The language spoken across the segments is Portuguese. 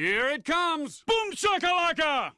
Here it comes! Boom shakalaka!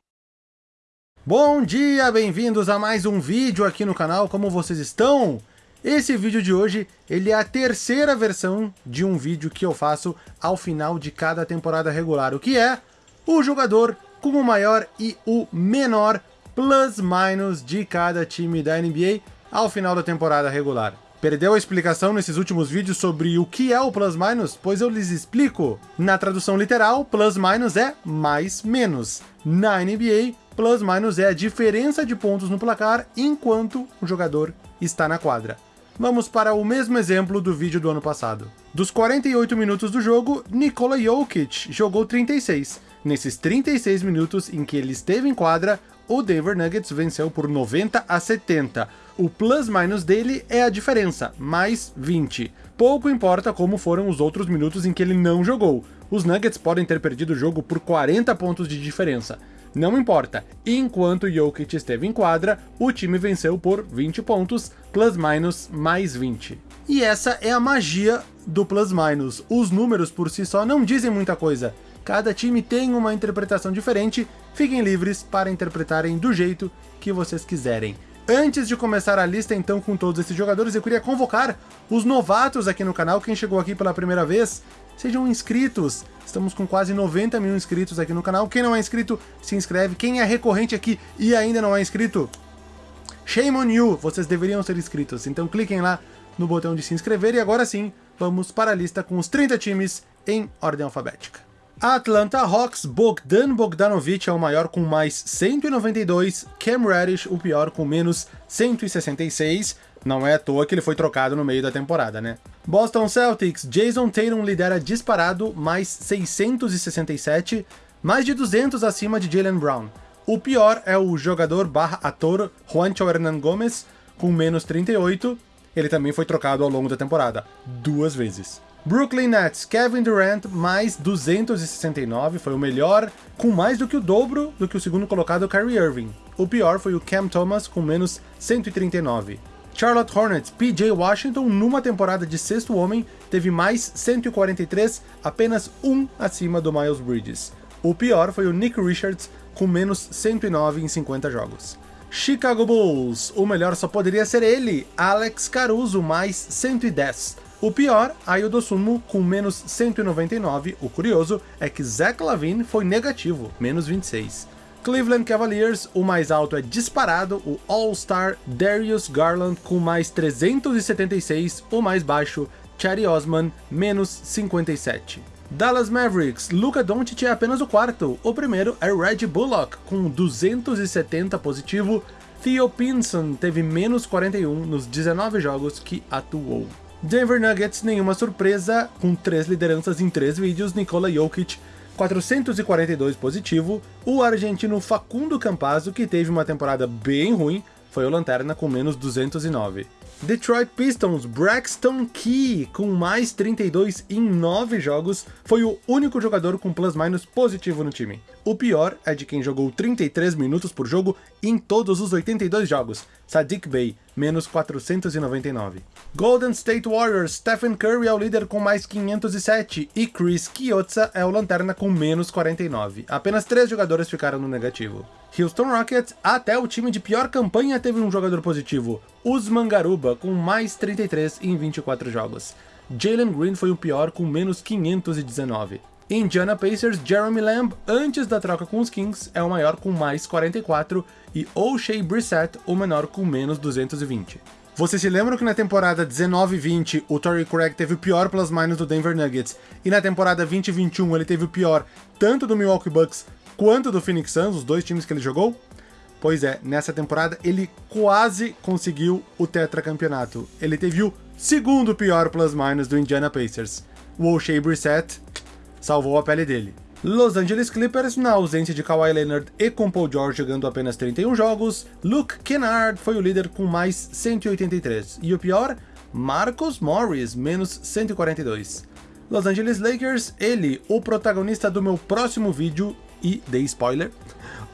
Bom dia, bem-vindos a mais um vídeo aqui no canal, como vocês estão? Esse vídeo de hoje, ele é a terceira versão de um vídeo que eu faço ao final de cada temporada regular, o que é o jogador com o maior e o menor plus-minus de cada time da NBA ao final da temporada regular. Perdeu a explicação nesses últimos vídeos sobre o que é o plus-minus? Pois eu lhes explico. Na tradução literal, plus-minus é mais menos. Na NBA, plus-minus é a diferença de pontos no placar enquanto o jogador está na quadra. Vamos para o mesmo exemplo do vídeo do ano passado. Dos 48 minutos do jogo, Nikola Jokic jogou 36. Nesses 36 minutos em que ele esteve em quadra, o Denver Nuggets venceu por 90 a 70. O plus-minus dele é a diferença, mais 20. Pouco importa como foram os outros minutos em que ele não jogou. Os Nuggets podem ter perdido o jogo por 40 pontos de diferença. Não importa, enquanto Jokic esteve em quadra, o time venceu por 20 pontos, plus-minus mais 20. E essa é a magia do plus-minus. Os números por si só não dizem muita coisa. Cada time tem uma interpretação diferente, fiquem livres para interpretarem do jeito que vocês quiserem. Antes de começar a lista então com todos esses jogadores, eu queria convocar os novatos aqui no canal, quem chegou aqui pela primeira vez, sejam inscritos. Estamos com quase 90 mil inscritos aqui no canal. Quem não é inscrito, se inscreve. Quem é recorrente aqui e ainda não é inscrito, shame on you, vocês deveriam ser inscritos. Então cliquem lá no botão de se inscrever e agora sim, vamos para a lista com os 30 times em ordem alfabética. Atlanta Hawks, Bogdan Bogdanovic é o maior com mais 192, Cam Reddish o pior com menos 166, não é à toa que ele foi trocado no meio da temporada, né? Boston Celtics, Jason Tatum lidera disparado, mais 667, mais de 200 acima de Jalen Brown. O pior é o jogador barra ator Juancho Hernan Gomes, com menos 38, ele também foi trocado ao longo da temporada, duas vezes. Brooklyn Nets, Kevin Durant, mais 269, foi o melhor, com mais do que o dobro do que o segundo colocado Kyrie Irving. O pior foi o Cam Thomas, com menos 139. Charlotte Hornets, PJ Washington, numa temporada de sexto homem, teve mais 143, apenas um acima do Miles Bridges. O pior foi o Nick Richards, com menos 109 em 50 jogos. Chicago Bulls, o melhor só poderia ser ele, Alex Caruso, mais 110. O pior, Ayo Dosunmu, com menos 199. O curioso é que Zach Lavine foi negativo, menos 26. Cleveland Cavaliers, o mais alto é disparado, o All-Star Darius Garland com mais 376, o mais baixo, Chatty Osman, menos 57. Dallas Mavericks, Luka Doncic é apenas o quarto, o primeiro é Reggie Bullock, com 270 positivo, Theo Pinson teve menos 41 nos 19 jogos que atuou. Denver Nuggets, nenhuma surpresa, com três lideranças em três vídeos, Nikola Jokic 442 positivo, o argentino Facundo Campazzo, que teve uma temporada bem ruim, foi o lanterna com menos 209. Detroit Pistons, Braxton Key, com mais 32 em 9 jogos, foi o único jogador com plus-minus positivo no time. O pior é de quem jogou 33 minutos por jogo em todos os 82 jogos, Sadiq Bey, menos 499. Golden State Warriors, Stephen Curry é o líder com mais 507 e Chris Chiozza é o lanterna com menos 49. Apenas três jogadores ficaram no negativo. Houston Rockets, até o time de pior campanha teve um jogador positivo, Usman Garuba, com mais 33 em 24 jogos. Jalen Green foi o pior com menos 519. Indiana Pacers, Jeremy Lamb, antes da troca com os Kings, é o maior com mais 44, e O'Shea Brissett, o menor com menos 220. Vocês se lembram que na temporada 19-20 o Torrey Craig teve o pior plus-minus do Denver Nuggets, e na temporada 20-21 ele teve o pior tanto do Milwaukee Bucks quanto do Phoenix Suns, os dois times que ele jogou? Pois é, nessa temporada ele quase conseguiu o tetracampeonato. Ele teve o segundo pior plus-minus do Indiana Pacers. O O'Shea Brissett salvou a pele dele. Los Angeles Clippers, na ausência de Kawhi Leonard e com Paul George jogando apenas 31 jogos, Luke Kennard foi o líder com mais 183. E o pior, Marcus Morris, menos 142. Los Angeles Lakers, ele, o protagonista do meu próximo vídeo, e dei spoiler,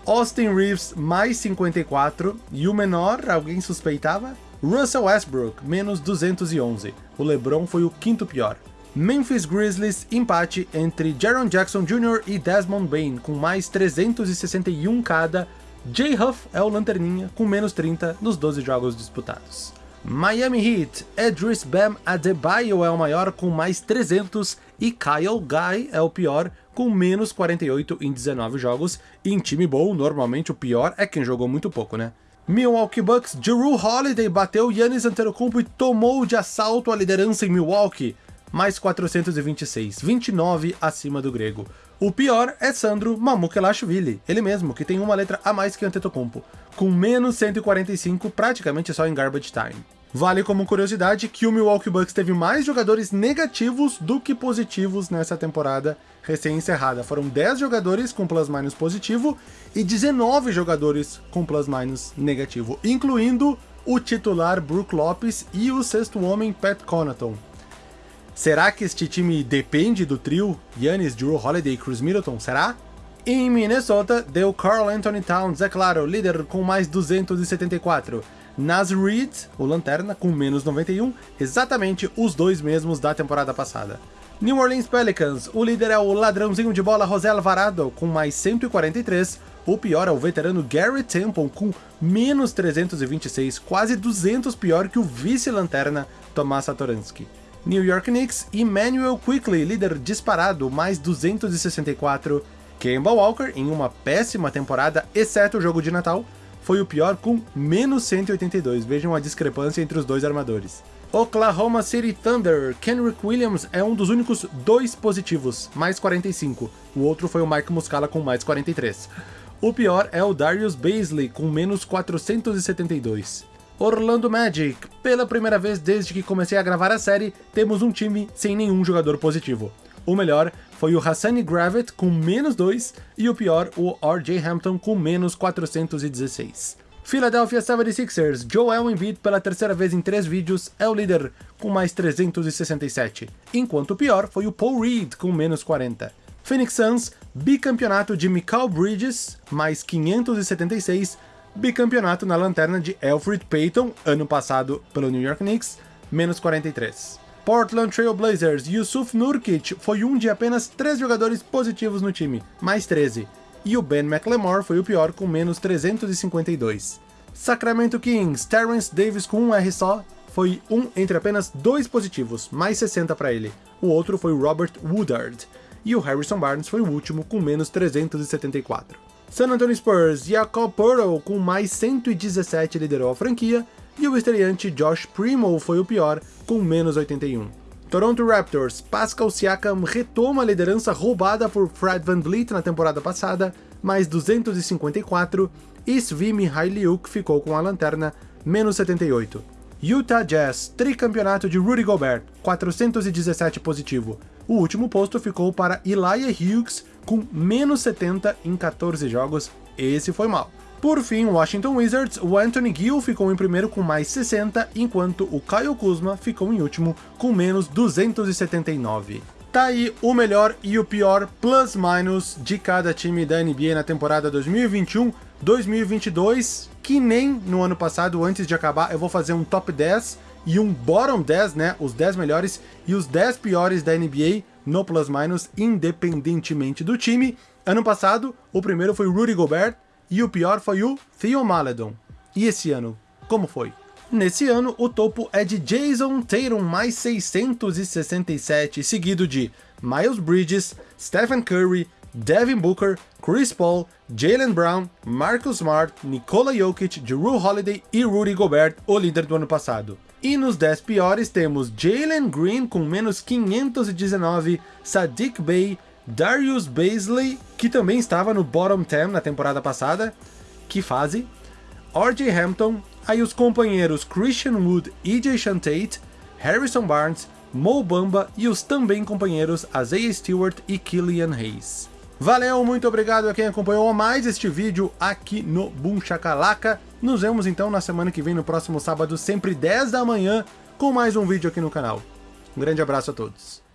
Austin Reeves, mais 54, e o menor, alguém suspeitava? Russell Westbrook, menos 211. O LeBron foi o quinto pior. Memphis Grizzlies, empate entre Jaron Jackson Jr. e Desmond Bain, com mais 361 cada. Jay Huff é o lanterninha, com menos 30 nos 12 jogos disputados. Miami Heat, Edris Bam Adebayo é o maior com mais 300 e Kyle Guy é o pior com menos 48 em 19 jogos. E em time bom, normalmente o pior é quem jogou muito pouco, né? Milwaukee Bucks, Drew Holiday bateu Yannis Antetokounmpo e tomou de assalto a liderança em Milwaukee, mais 426, 29 acima do grego. O pior é Sandro Mamukelashvili, ele mesmo, que tem uma letra a mais que Antetokounmpo, com menos 145 praticamente só em garbage time. Vale como curiosidade que o Milwaukee Bucks teve mais jogadores negativos do que positivos nessa temporada recém-encerrada. Foram 10 jogadores com plus-minus positivo e 19 jogadores com plus-minus negativo, incluindo o titular Brook Lopes e o sexto homem Pat Connaughton. Será que este time depende do trio Giannis, Drew Holiday e Chris Middleton? Será? Em Minnesota, deu Carl Anthony Towns, é claro, líder com mais 274. Nas Reed, o Lanterna, com menos 91, exatamente os dois mesmos da temporada passada. New Orleans Pelicans, o líder é o ladrãozinho de bola José Alvarado, com mais 143, o pior é o veterano Gary Temple, com menos 326, quase 200 pior que o vice-lanterna Tomás Satoransky. New York Knicks, Emmanuel Quickly, líder disparado, mais 264. Kemba Walker, em uma péssima temporada, exceto o jogo de Natal, foi o pior com menos 182. Vejam a discrepância entre os dois armadores. Oklahoma City Thunder, Kenrick Williams é um dos únicos dois positivos, mais 45. O outro foi o Mike Muscala com mais 43. O pior é o Darius Baisley com menos 472. Orlando Magic, pela primeira vez desde que comecei a gravar a série, temos um time sem nenhum jogador positivo. O melhor foi o Hassani Gravett com menos 2 e o pior, o R.J. Hampton com menos 416. Philadelphia 76ers, Joel Embiid pela terceira vez em três vídeos é o líder com mais 367, enquanto o pior foi o Paul Reed com menos 40. Phoenix Suns, bicampeonato de Mikal Bridges, mais 576, bicampeonato na lanterna de Alfred Payton, ano passado pelo New York Knicks, menos 43. Portland Trail Blazers, Yusuf Nurkic foi um de apenas três jogadores positivos no time, mais 13, e o Ben McLemore foi o pior com menos 352. Sacramento Kings, Terrence Davis com um R só, foi um entre apenas dois positivos, mais 60 para ele. O outro foi o Robert Woodard, e o Harrison Barnes foi o último com menos 374. San Antonio Spurs, Jacob Pearl com mais 117 liderou a franquia, e o estreante Josh Primo foi o pior, com menos 81. Toronto Raptors, Pascal Siakam retoma a liderança roubada por Fred VanVleet na temporada passada, mais 254, e Svi Mihailiuk ficou com a lanterna, menos 78. Utah Jazz, tricampeonato de Rudy Gobert, 417 positivo. O último posto ficou para Elijah Hughes, com menos 70 em 14 jogos, esse foi mal. Por fim, Washington Wizards, o Anthony Gill ficou em primeiro com mais 60, enquanto o Kyle Kuzma ficou em último com menos 279. Tá aí o melhor e o pior plus-minus de cada time da NBA na temporada 2021-2022, que nem no ano passado, antes de acabar, eu vou fazer um top 10 e um bottom 10, né, os 10 melhores e os 10 piores da NBA no plus-minus, independentemente do time. Ano passado, o primeiro foi Rudy Gobert, e o pior foi o Theo Maledon. E esse ano, como foi? Nesse ano, o topo é de Jason Tatum mais 667, seguido de Miles Bridges, Stephen Curry, Devin Booker, Chris Paul, Jalen Brown, Marcus Smart, Nikola Jokic, Drew Holiday e Rudy Gobert, o líder do ano passado. E nos 10 piores temos Jalen Green com menos 519, Sadiq Bey, Darius Baisley, que também estava no bottom 10 na temporada passada, que fase, R.J. Hampton, aí os companheiros Christian Wood e Jason Tate, Harrison Barnes, Mo Bamba e os também companheiros Isaiah Stewart e Killian Hayes. Valeu, muito obrigado a quem acompanhou mais este vídeo aqui no Boom Shakalaka. Nos vemos então na semana que vem, no próximo sábado, sempre 10 da manhã, com mais um vídeo aqui no canal. Um grande abraço a todos.